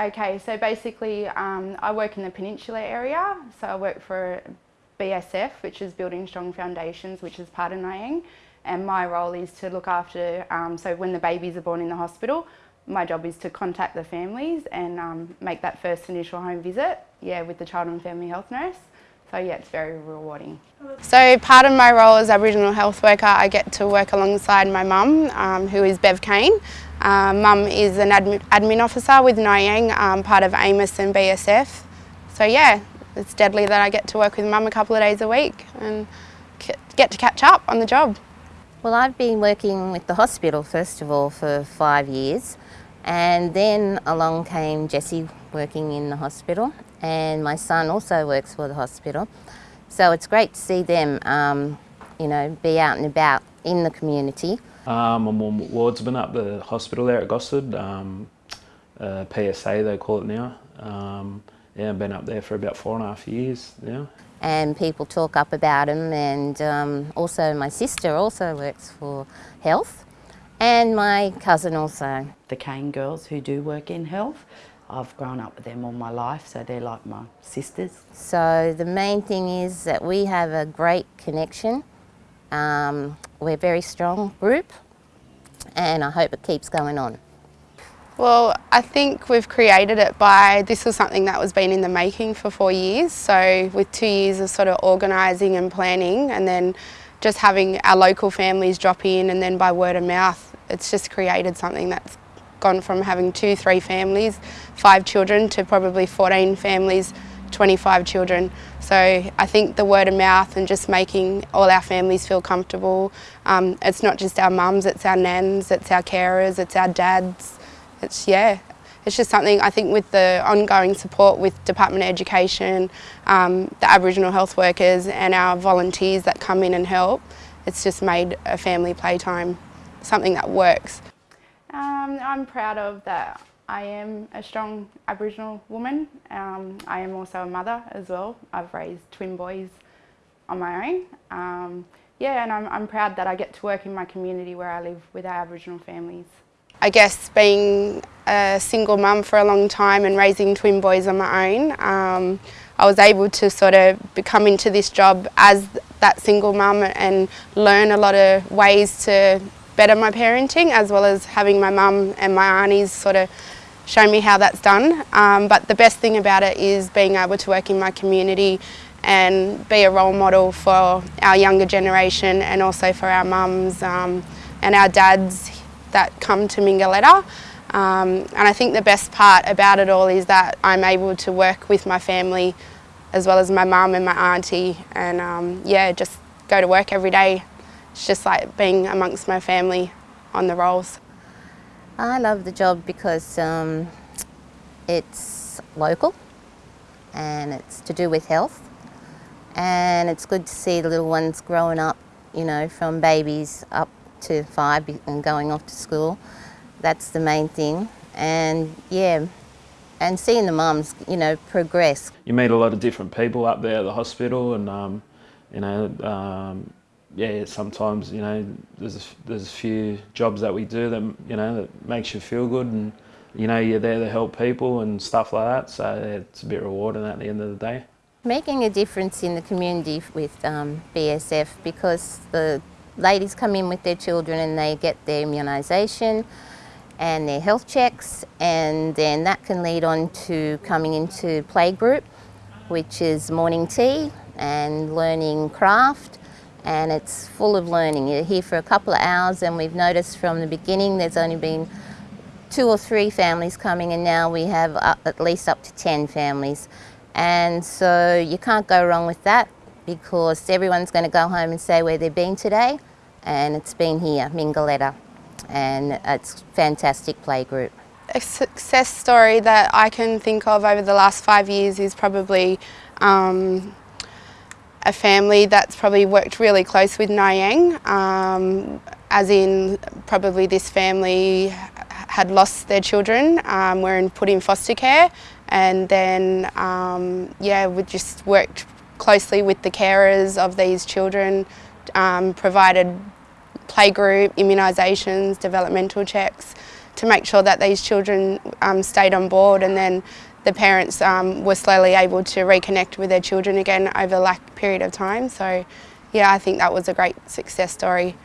Okay, so basically um, I work in the Peninsula area. So I work for BSF, which is Building Strong Foundations, which is part of Nyang. And my role is to look after, um, so when the babies are born in the hospital, my job is to contact the families and um, make that first initial home visit, yeah, with the child and family health nurse. So yeah, it's very rewarding. So part of my role as Aboriginal health worker, I get to work alongside my mum, um, who is Bev Kane. Um, mum is an admin, admin officer with Nyang, um, part of AMOS and BSF. So yeah, it's deadly that I get to work with mum a couple of days a week and get to catch up on the job. Well, I've been working with the hospital first of all for five years and then along came Jesse working in the hospital and my son also works for the hospital. So it's great to see them, um, you know, be out and about in the community. Um, I'm on wardsman up the hospital there at Gosford, um, uh, PSA they call it now. Um, yeah, I've been up there for about four and a half years now. And people talk up about him and um, also my sister also works for health and my cousin also. The Kane girls who do work in health, I've grown up with them all my life, so they're like my sisters. So the main thing is that we have a great connection. Um, we're a very strong group and I hope it keeps going on. Well, I think we've created it by, this was something that was been in the making for four years. So with two years of sort of organising and planning and then just having our local families drop in and then by word of mouth it's just created something that's gone from having two, three families, five children to probably 14 families, 25 children. So I think the word of mouth and just making all our families feel comfortable. Um, it's not just our mums, it's our nans, it's our carers, it's our dads. It's, yeah, it's just something I think with the ongoing support with Department of Education, um, the Aboriginal health workers and our volunteers that come in and help, it's just made a family playtime something that works. Um, I'm proud of that I am a strong Aboriginal woman. Um, I am also a mother as well. I've raised twin boys on my own. Um, yeah, and I'm, I'm proud that I get to work in my community where I live with our Aboriginal families. I guess being a single mum for a long time and raising twin boys on my own, um, I was able to sort of come into this job as that single mum and learn a lot of ways to better my parenting as well as having my mum and my aunties sort of show me how that's done. Um, but the best thing about it is being able to work in my community and be a role model for our younger generation and also for our mums um, and our dads that come to Mingaletta. Um, and I think the best part about it all is that I'm able to work with my family as well as my mum and my auntie and um, yeah, just go to work every day it's just like being amongst my family on the rolls. I love the job because um, it's local and it's to do with health and it's good to see the little ones growing up, you know, from babies up to five and going off to school. That's the main thing. And yeah, and seeing the mums, you know, progress. You meet a lot of different people up there at the hospital and, um, you know, um, yeah, sometimes you know there's a, there's a few jobs that we do that you know that makes you feel good, and you know you're there to help people and stuff like that. So yeah, it's a bit rewarding at the end of the day. Making a difference in the community with um, BSF because the ladies come in with their children and they get their immunisation and their health checks and then that can lead on to coming into playgroup which is morning tea and learning craft and it's full of learning. You're here for a couple of hours and we've noticed from the beginning there's only been two or three families coming and now we have uh, at least up to 10 families. And so you can't go wrong with that because everyone's going to go home and say where they've been today and it's been here, Mingaletta, and it's a fantastic playgroup. A success story that I can think of over the last five years is probably um, a family that's probably worked really close with Nyang, um, as in probably this family had lost their children, um, were in, put in foster care and then um, yeah we just worked closely with the carers of these children, um, provided playgroup, immunisations, developmental checks to make sure that these children um, stayed on board and then the parents um, were slowly able to reconnect with their children again over a period of time. So yeah, I think that was a great success story.